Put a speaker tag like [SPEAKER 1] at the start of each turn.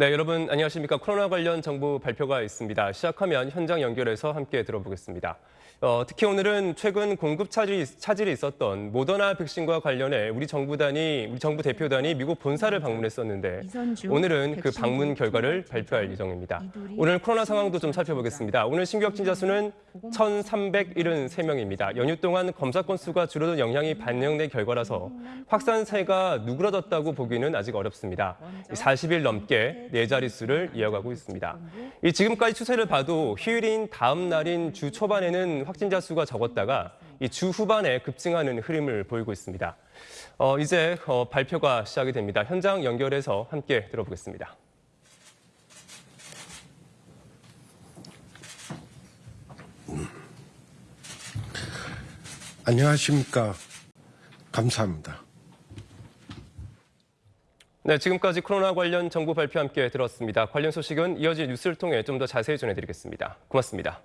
[SPEAKER 1] 네, 여러분 안녕하십니까. 코로나 관련 정부 발표가 있습니다. 시작하면 현장 연결해서 함께 들어보겠습니다. 어, 특히 오늘은 최근 공급 차질이, 차질이 있었던 모더나 백신과 관련해 우리 정부단이, 우리 정부 대표단이 미국 본사를 방문했었는데
[SPEAKER 2] 이선주
[SPEAKER 1] 오늘은 그 방문 결과를 발표할 예정입니다. 오늘 코로나 상황도 좀 살펴보겠습니다. 오늘 신규 확진자 수는 1,373명입니다. 연휴 동안 검사 건수가 줄어든 영향이 반영된 결과라서 확산세가 누그러졌다고 보기는 아직 어렵습니다. 40일 넘게 네 자릿수를 이어가고 있습니다. 이 지금까지 추세를 봐도 휴일인 다음 날인 주 초반에는 확진자 수가 적었다가 이 주 후반에 급증하는 흐름을 보이고 있습니다. 어, 이제 어, 발표가 시작이 됩니다. 현장 연결해서 함께 들어보겠습니다.
[SPEAKER 3] 안녕하십니까. 감사합니다.
[SPEAKER 1] 네, 지금까지 코로나 관련 정부 발표 함께 들었습니다. 관련 소식은 이어질 뉴스를 통해 좀 더 자세히 전해드리겠습니다. 고맙습니다.